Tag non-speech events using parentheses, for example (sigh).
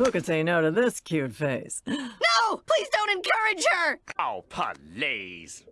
Who could say no to this cute face? (gasps) No! Please don't encourage her! Oh, please.